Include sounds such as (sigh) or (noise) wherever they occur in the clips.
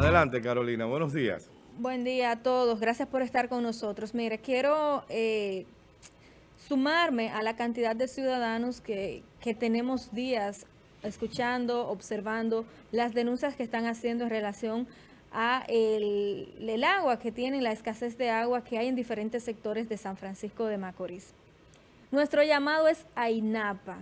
Adelante, Carolina. Buenos días. Buen día a todos. Gracias por estar con nosotros. Mire, quiero eh, sumarme a la cantidad de ciudadanos que, que tenemos días escuchando, observando las denuncias que están haciendo en relación a el, el, agua que tienen, la escasez de agua que hay en diferentes sectores de San Francisco de Macorís. Nuestro llamado es a INAPA.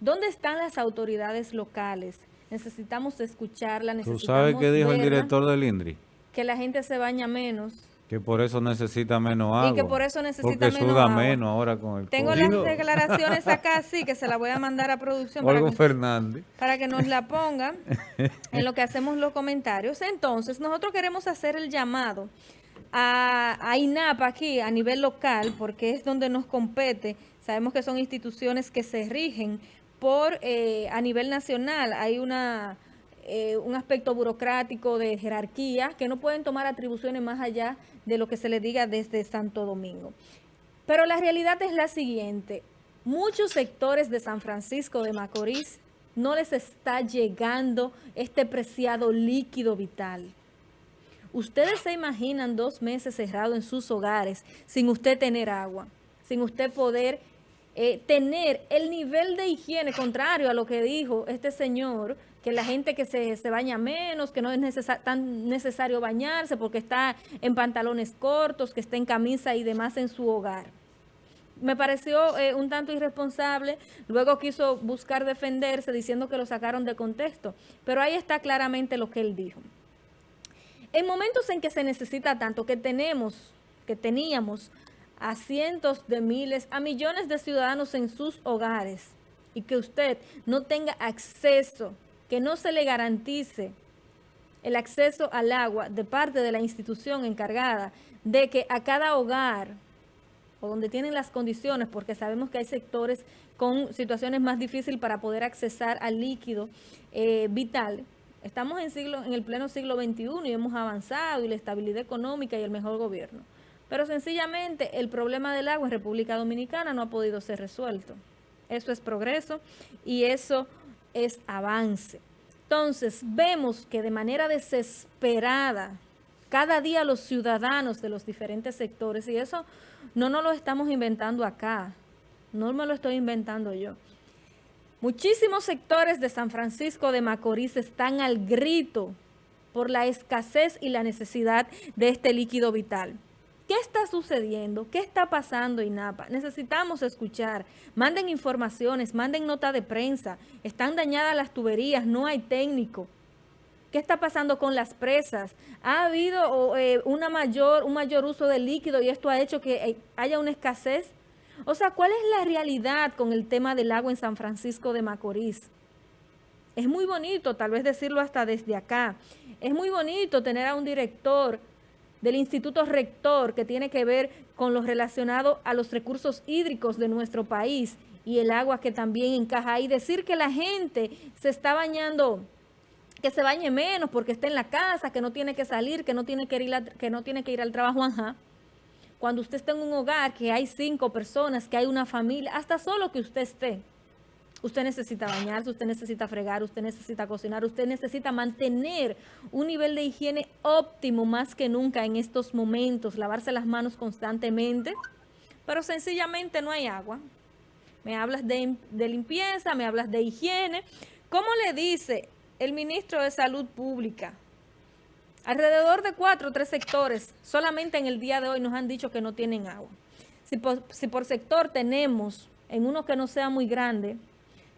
¿Dónde están las autoridades locales? Necesitamos escucharla, necesitamos ¿Tú sabes qué dijo el director del INDRI? Que la gente se baña menos, que por eso necesita menos agua. Y que por eso necesita porque menos suda agua. menos ahora con el Tengo COVID. las declaraciones acá, sí, que se las voy a mandar a producción para que, Fernández. para que nos la (laughs) pongan en lo que hacemos los comentarios. Entonces, nosotros queremos hacer el llamado a, a INAPA aquí a nivel local, porque es donde nos compete. Sabemos que son instituciones que se rigen por eh, a nivel nacional. Hay una... Eh, un aspecto burocrático de jerarquía que no pueden tomar atribuciones más allá de lo que se le diga desde Santo Domingo. Pero la realidad es la siguiente, muchos sectores de San Francisco de Macorís no les está llegando este preciado líquido vital. Ustedes se imaginan dos meses cerrados en sus hogares sin usted tener agua, sin usted poder eh, tener el nivel de higiene contrario a lo que dijo este señor, que la gente que se, se baña menos, que no es necesar, tan necesario bañarse porque está en pantalones cortos, que está en camisa y demás en su hogar. Me pareció eh, un tanto irresponsable, luego quiso buscar defenderse diciendo que lo sacaron de contexto, pero ahí está claramente lo que él dijo. En momentos en que se necesita tanto, que tenemos, que teníamos a cientos de miles, a millones de ciudadanos en sus hogares y que usted no tenga acceso, que no se le garantice el acceso al agua de parte de la institución encargada de que a cada hogar o donde tienen las condiciones, porque sabemos que hay sectores con situaciones más difíciles para poder accesar al líquido eh, vital. Estamos en, siglo, en el pleno siglo XXI y hemos avanzado y la estabilidad económica y el mejor gobierno. Pero sencillamente el problema del agua en República Dominicana no ha podido ser resuelto. Eso es progreso y eso es avance. Entonces vemos que de manera desesperada, cada día los ciudadanos de los diferentes sectores, y eso no nos lo estamos inventando acá, no me lo estoy inventando yo. Muchísimos sectores de San Francisco de Macorís están al grito por la escasez y la necesidad de este líquido vital. ¿Qué está sucediendo? ¿Qué está pasando, INAPA? Necesitamos escuchar. Manden informaciones, manden nota de prensa. Están dañadas las tuberías, no hay técnico. ¿Qué está pasando con las presas? ¿Ha habido eh, una mayor, un mayor uso de líquido y esto ha hecho que eh, haya una escasez? O sea, ¿cuál es la realidad con el tema del agua en San Francisco de Macorís? Es muy bonito, tal vez decirlo hasta desde acá, es muy bonito tener a un director del Instituto Rector que tiene que ver con lo relacionado a los recursos hídricos de nuestro país y el agua que también encaja ahí. Decir que la gente se está bañando, que se bañe menos porque está en la casa, que no tiene que salir, que no tiene que ir, que no tiene que ir al trabajo, ajá. Cuando usted está en un hogar, que hay cinco personas, que hay una familia, hasta solo que usted esté, usted necesita bañarse, usted necesita fregar, usted necesita cocinar, usted necesita mantener un nivel de higiene óptimo más que nunca en estos momentos, lavarse las manos constantemente, pero sencillamente no hay agua. Me hablas de, limpieza, me hablas de higiene. ¿Cómo le dice el ministro de Salud Pública? Alrededor de cuatro o tres sectores, solamente en el día de hoy nos han dicho que no tienen agua. Si por, si por sector tenemos, en uno que no sea muy grande,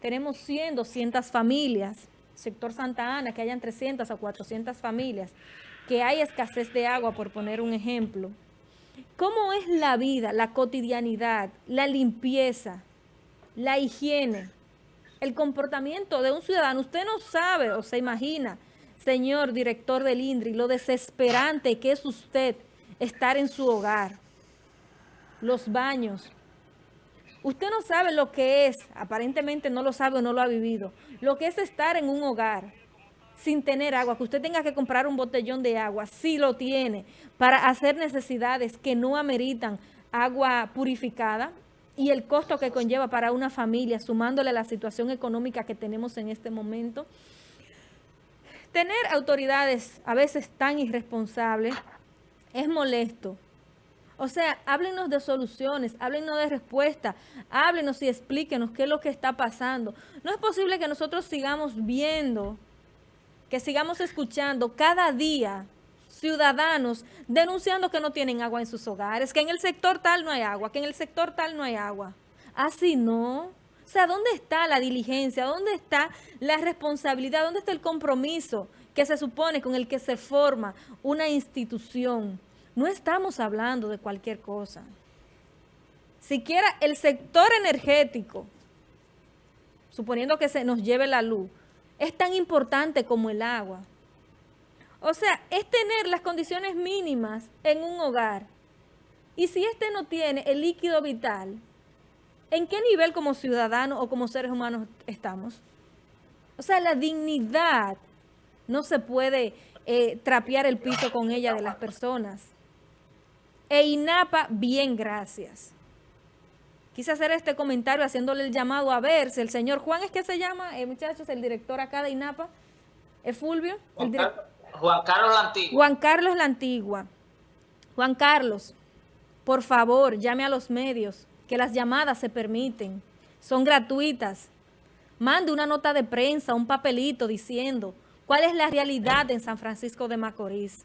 tenemos 100, 200 familias, sector Santa Ana, que hayan 300 a 400 familias, que hay escasez de agua, por poner un ejemplo. ¿Cómo es la vida, la cotidianidad, la limpieza, la higiene, el comportamiento de un ciudadano? Usted no sabe o se imagina, señor director del INDRI, lo desesperante que es usted estar en su hogar, los baños, Usted no sabe lo que es, aparentemente no lo sabe o no lo ha vivido, lo que es estar en un hogar sin tener agua, que usted tenga que comprar un botellón de agua, si lo tiene, para hacer necesidades que no ameritan agua purificada y el costo que conlleva para una familia, sumándole la situación económica que tenemos en este momento. Tener autoridades a veces tan irresponsables es molesto. O sea, háblenos de soluciones, háblenos de respuestas, háblenos y explíquenos qué es lo que está pasando. No es posible que nosotros sigamos viendo, que sigamos escuchando cada día ciudadanos denunciando que no tienen agua en sus hogares, que en el sector tal no hay agua, que en el sector tal no hay agua. Así no. O sea, ¿dónde está la diligencia? ¿Dónde está la responsabilidad? ¿Dónde está el compromiso que se supone con el que se forma una institución? No estamos hablando de cualquier cosa. Siquiera el sector energético, suponiendo que se nos lleve la luz, es tan importante como el agua. O sea, es tener las condiciones mínimas en un hogar. Y si este no tiene el líquido vital, ¿en qué nivel como ciudadanos o como seres humanos estamos? O sea, la dignidad no se puede eh, trapear el piso con ella de las personas. E INAPA, bien, gracias. Quise hacer este comentario haciéndole el llamado a ver si el señor Juan es que se llama, eh, muchachos, el director acá de INAPA, es Fulvio. Juan, Juan Carlos la Antigua. Juan Carlos la Antigua. Juan Carlos, por favor, llame a los medios, que las llamadas se permiten, son gratuitas. Mande una nota de prensa, un papelito diciendo cuál es la realidad en San Francisco de Macorís.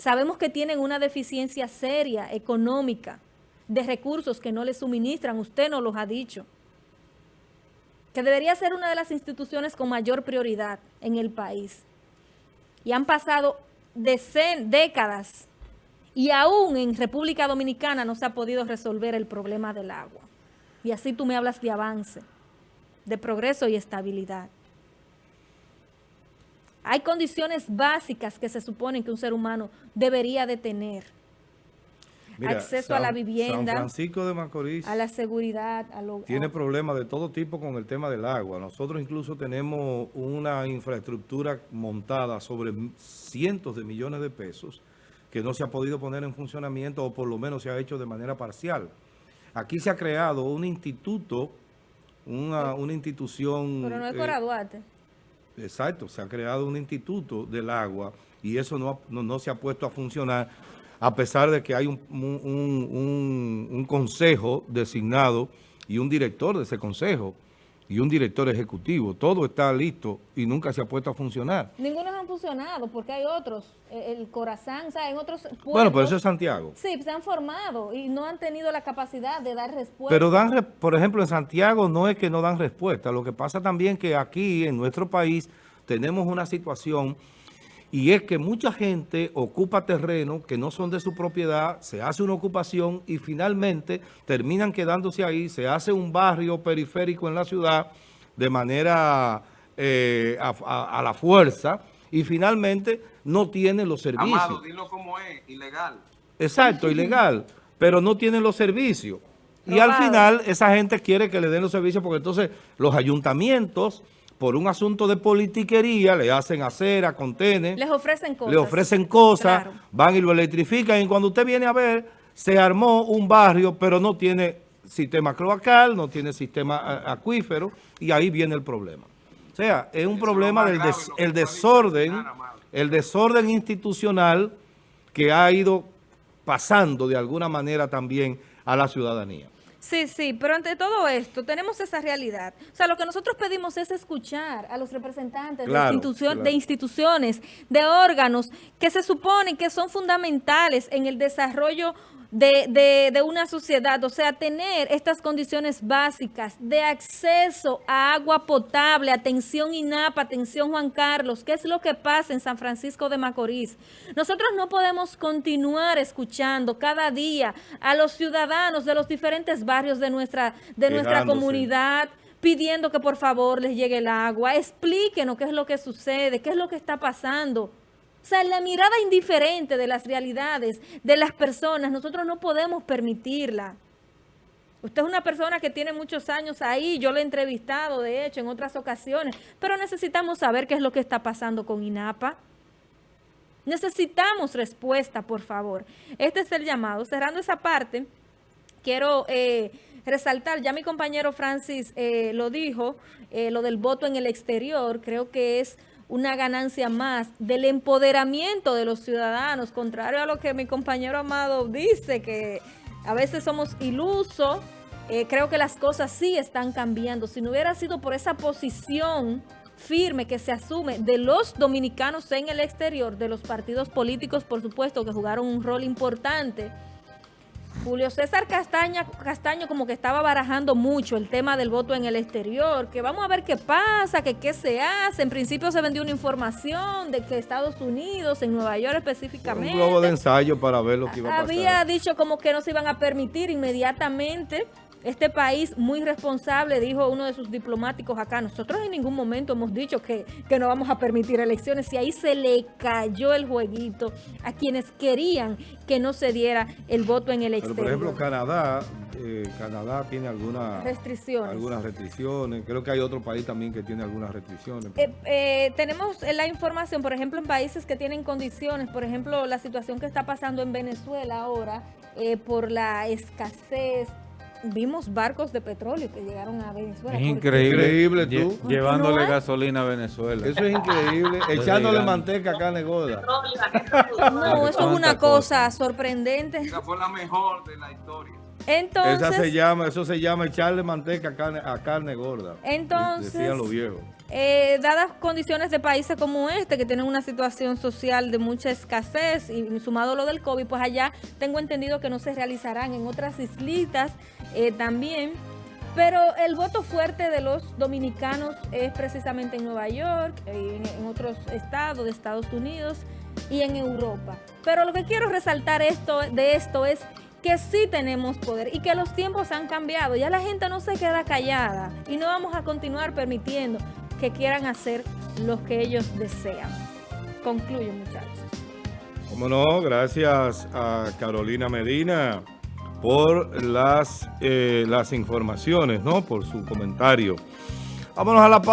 Sabemos que tienen una deficiencia seria económica de recursos que no les suministran, usted nos los ha dicho, que debería ser una de las instituciones con mayor prioridad en el país. Y han pasado décadas y aún en República Dominicana no se ha podido resolver el problema del agua. Y así tú me hablas de avance, de progreso y estabilidad. Hay condiciones básicas que se suponen que un ser humano debería de tener. Acceso a la vivienda, San Francisco de Macorís a la seguridad. A lo, tiene problemas de todo tipo con el tema del agua. Nosotros incluso tenemos una infraestructura montada sobre cientos de millones de pesos que no se ha podido poner en funcionamiento o por lo menos se ha hecho de manera parcial. Aquí se ha creado un instituto, una, una institución... Pero no es Duarte. Exacto, se ha creado un instituto del agua y eso no, no, se ha puesto a funcionar a pesar de que hay un, un, un, consejo designado y un director de ese consejo y un director ejecutivo. Todo está listo y nunca se ha puesto a funcionar. Ninguno han funcionado porque hay otros. El Corazán, o sea, en otros pueblos, Bueno, pero eso es Santiago. Sí, se han formado y no han tenido la capacidad de dar respuesta. Pero dan, por ejemplo, en Santiago no es que no dan respuesta. Lo que pasa también que aquí en nuestro país tenemos una situación y es que mucha gente ocupa terrenos que no son de su propiedad, se hace una ocupación y finalmente terminan quedándose ahí, se hace un barrio periférico en la ciudad de manera eh, a, la fuerza y finalmente no tienen los servicios. Amado, dilo como es, ilegal. Exacto, ilegal, pero no tienen los servicios. Y al final esa gente quiere que le den los servicios porque entonces los ayuntamientos por un asunto de politiquería, le hacen acera, contener. Les ofrecen cosas. Le ofrecen cosas, van y lo electrifican. Y cuando usted viene a ver, se armó un barrio, pero no tiene sistema cloacal, no tiene sistema acuífero, y ahí viene el problema. O sea, es un problema del el desorden, el desorden institucional que ha ido pasando de alguna manera también a la ciudadanía. Sí, sí, pero ante todo esto tenemos esa realidad. O sea, lo que nosotros pedimos es escuchar a los representantes de, de instituciones, de órganos que se suponen que son fundamentales en el desarrollo de, de, de, una sociedad, o sea, tener estas condiciones básicas de acceso a agua potable, atención INAPA, atención Juan Carlos, ¿qué es lo que pasa en San Francisco de Macorís? Nosotros no podemos continuar escuchando cada día a los ciudadanos de los diferentes barrios de nuestra, de nuestra comunidad, pidiendo que por favor les llegue el agua, explíquenos qué es lo que sucede, qué es lo que está pasando. O sea, la mirada indiferente de las realidades de las personas, nosotros no podemos permitirla. Usted es una persona que tiene muchos años ahí, yo lo he entrevistado, de hecho, en otras ocasiones, pero necesitamos saber qué es lo que está pasando con INAPA. Necesitamos respuesta, por favor. Este es el llamado. Cerrando esa parte, quiero eh, resaltar, ya mi compañero Francis eh, lo dijo, eh, lo del voto en el exterior, creo que es una ganancia más del empoderamiento de los ciudadanos, contrario a lo que mi compañero Amado dice, que a veces somos ilusos, eh, creo que las cosas sí están cambiando. Si no hubiera sido por esa posición firme que se asume de los dominicanos en el exterior, de los partidos políticos, por supuesto, que jugaron un rol importante, Julio César Castaña, Castaño como que estaba barajando mucho el tema del voto en el exterior, que vamos a ver qué pasa, que qué se hace. En principio se vendió una información de que Estados Unidos, en Nueva York específicamente... Un globo de ensayo para ver lo que iba a pasar. Había dicho como que no se iban a permitir inmediatamente este país muy responsable, dijo uno de sus diplomáticos acá, nosotros en ningún momento hemos dicho que, que no vamos a permitir elecciones y ahí se le cayó el jueguito a quienes querían que no se diera el voto en el Pero exterior. por ejemplo, Canadá, eh, Canadá tiene algunas Restricciones. algunas restricciones. Creo que hay otro país también que tiene algunas restricciones. Eh, eh, tenemos la información, por ejemplo, en países que tienen condiciones, por ejemplo, la situación que está pasando en Venezuela ahora, por la escasez, vimos barcos de petróleo que llegaron a Venezuela. Es porque- increíble. Lle-. Llevándole No gasolina a Venezuela. Eso es increíble. (laughs) Echándole manteca a carne gorda. No, eso es una cosa. cosa sorprendente. Esa fue la mejor de la historia. Entonces, Esa se llama, eso se llama echarle manteca a carne, a carne gorda. Entonces- Decían los viejos. Eh, dadas condiciones de países como este, que tienen una situación social de mucha escasez y sumado lo del COVID, pues allá tengo entendido que no se realizarán en otras islitas eh, también. Pero el voto fuerte de los dominicanos es precisamente en Nueva York, eh, en, en otros estados de Estados Unidos y en Europa. Pero lo que quiero resaltar esto, de esto es que sí tenemos poder y que los tiempos han cambiado. Ya la gente no se queda callada y no vamos a continuar permitiendo que quieran hacer lo que ellos desean. Concluyo, muchachos. Como no, gracias a Carolina Medina por las, eh, las informaciones, ¿no? Por su comentario. Vámonos a la pausa.